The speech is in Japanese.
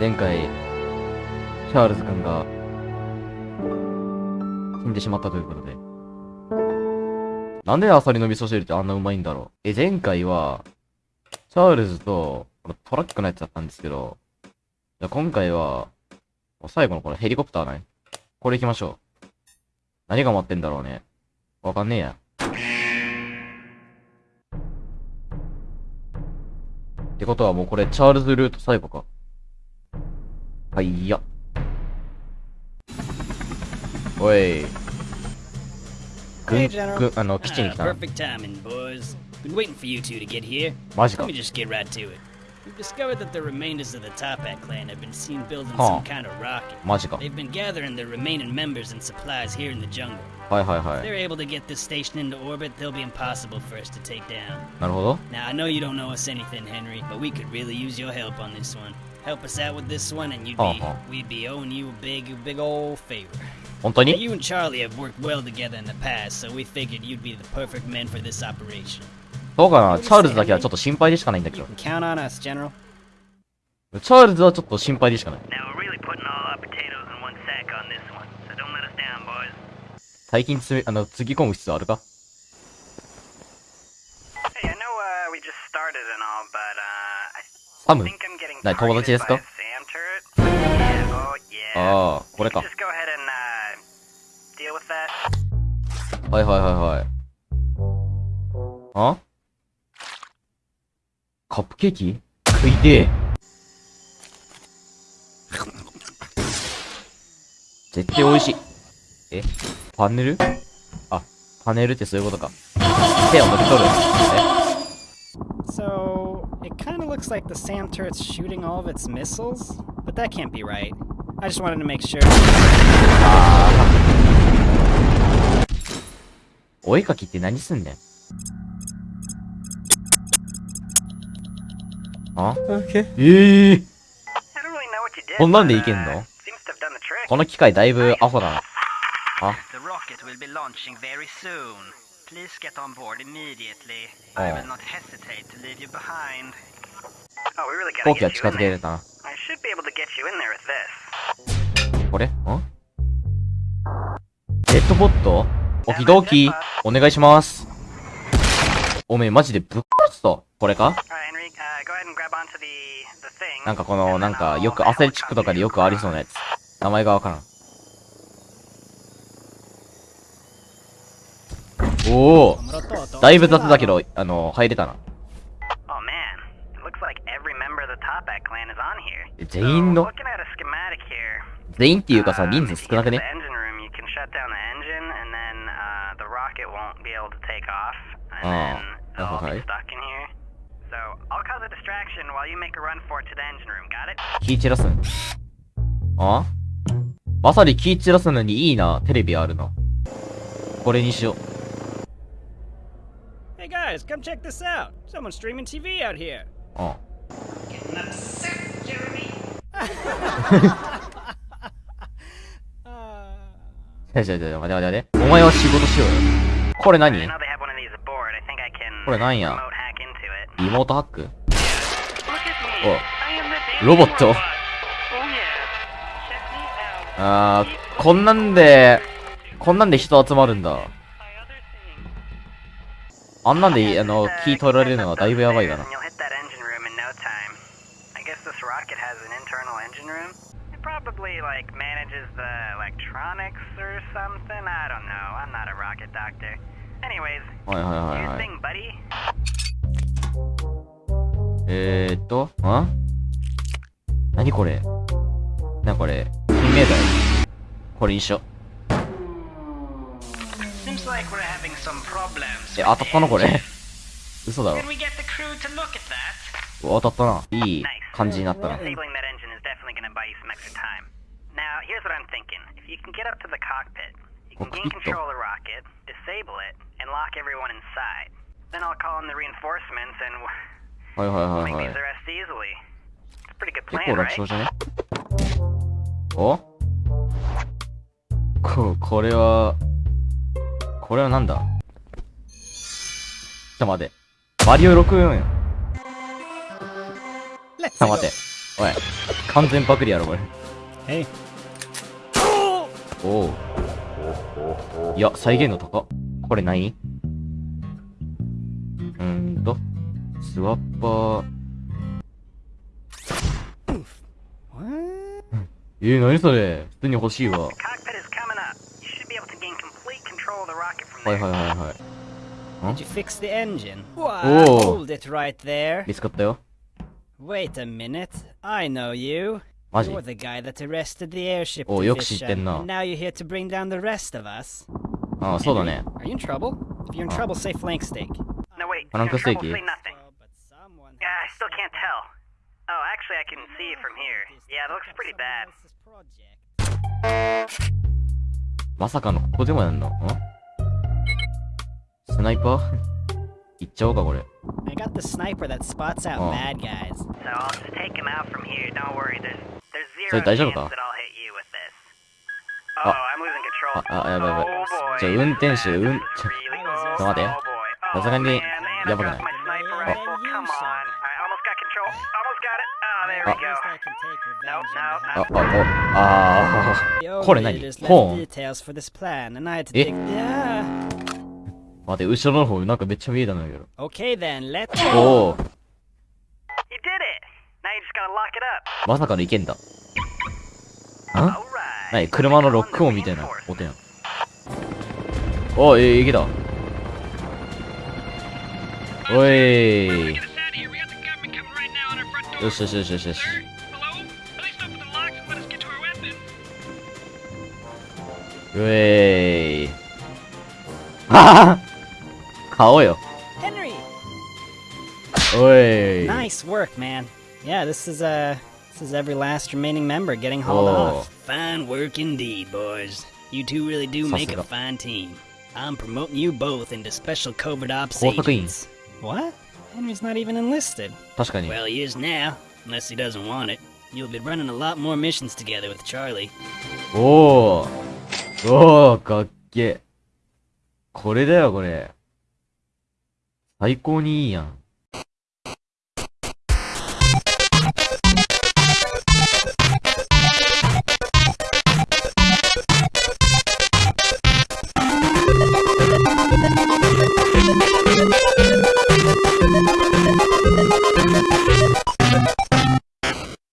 前回、チャールズ君が、死んでしまったということで。なんでアサリの味噌汁ってあんなうまいんだろうえ、前回は、チャールズと、このトラックのやつだったんですけど、じゃあ今回は、最後のこのヘリコプターね。これ行きましょう。何が待ってんだろうね。わかんねえや。ってことはもうこれチャールズルート最後か。はいや。おい。軍 Hey, General. 軍あの、基地に Ah, 来たな。 perfect timing, boys. Been waiting for you two to get here. マジか Let me。just get right to it. We've discovered that the remainders of the Topat clan have been seen building Huh. some kind of rocket. マジか。 They've been gathering their remaining members and supplies here in the jungle. はいはい If はい。 they're able to get this station into orbit, they'll be impossible for us to take down. なるほど。 Now, I know you don't know us anything, Henry, but we could really use your help on this one. Help us out with this one, and you'd be, Uh-huh. we'd be owing you a big, big old favor. 本当に You and Charlie have worked well together in the past, so we figured you'd be the perfect men for this operation. そうかなチャールズだけはちょっと心配でしかないんだけ You ど。 can count on us, General. チャールズはちょっと心配でしかない。 Now we're really putting all our potatoes in one sack on this one, so don't let us down, boys. 最近つめ、あの、つぎ込む必要あるか Hey, I know uh, we just started and all, but uh, I サム think I'm なに友達ですか？ああ、これか。はいはいはいはい。あ？カップケーキ？食いてえ。絶対美味しい。え？パネル？あ、パネルってそういうことか。手を抜き取る。え？It kind of looks like the SAM turret's shooting all of its missiles, but that can't be right. I just wanted to make sure. お絵かきって何すんねんあええ you did. こんなんでいけん uh, の.この機械だいぶアホだな。The Please get on board immediately. I will not hesitate to leave you behind. Oh, we really 飛 gotta 行機は get 近 you づ in け there. れたな。I should be able to get you in there with this. これんデッドボットオキドキお願いします。おめえマジでぶっ殺すぞ。これか uh. なんかこの、なんかよくアスレチックとかでよくありそうなやつ。名前がわからん。おおだいぶ雑だけどあの入れたな。全員の全員っていうかさ人数少なくね？ああ、はい。キーチラ。あ？まさにキーチラスにいいな、テレビあるの。これにしよう。Guys, come check this out. Someone's streaming TV out here. うん。Uh, じゃじゃじゃ待て待て待て。お前は仕事しようよ。これ何これなんや.リモートハック. Oh. Oh yeah. Check me out. あー、こんなんで、こんなんで人集まるんだ。あんなんで、あの、キー取られるのはだいぶやばいかな。はいはいはいはい。えー、っと、あ？何これ？何これ金メダル。これ一緒。Seems like we're え、当たっのこれ。嘘だろ。当たったな。いい感じになったな。コクピはいはいはいはい。結構楽勝じゃねお？こ、これは、これはなんだ？ょ待て。マリオ64やん。ちょ待て。おい。完全パクリやろ、これ。い。おお。いや、再現度高。これ何うんと。スワッパー。えー、何それ普通に欲しいわ。はいはいはいはい。Did you fix the engine? Why, Oh. hold it right there. 見つかったよ。 Wait a minute. I know you. マジ You're the guy that arrested the airship およく知ってん division. な And now you're here to bring down the rest of us. ああ、そうだね。 Are you in trouble? If you're in trouble, say flank steak. No, wait. Parang if you're in trouble, kaseki. say nothing. Oh, but someone Yeah, I still can't tell. Oh, actually, I can see it from here. Yeah, it looks pretty bad. まさかのここでもやんのん スナイパーいっちゃおうか、これ。I got the sniper that spots out Oh. bad guys. So I'll just take him out from here. Don't worry. There's there's So, zero 大丈夫 chance か that I'll hit you with this. Oh, I'm losing control. あ、あ、やばいやばい Oh。boy. じゃあ、運転手、This うん、is ちょ、ちょ oh 待って boy. Oh, さすがにやばくない Oh. Oh, Oh. あ、あ、あ、あ The これ何コーンえ.待って、後ろの方なんかめっちゃ見えたんだけど。Okay then, let's おお You did it. Now you just gotta lock it up. まさかのいけんだ。ん Alright. 何車のロック音みたいな音やん。おい、いけた。おい。よしよしよしよしよし。うえーい。はは 顔よ。 Henry. おい。 Nice work, man. Yeah, this is uh this is every last remaining member getting hauled Oh. off. Fine work indeed, boys. You two really do make a Sasuga. fine team. I'm promoting you both into special covert ops Kotaku. agents. What? Henry's not even enlisted. 確かに。 Well, he is now, unless he doesn't want it. You'll be running a lot more missions together with Charlie. おー。おー、かっけえ。これだよ、これ。 最高にいいやん。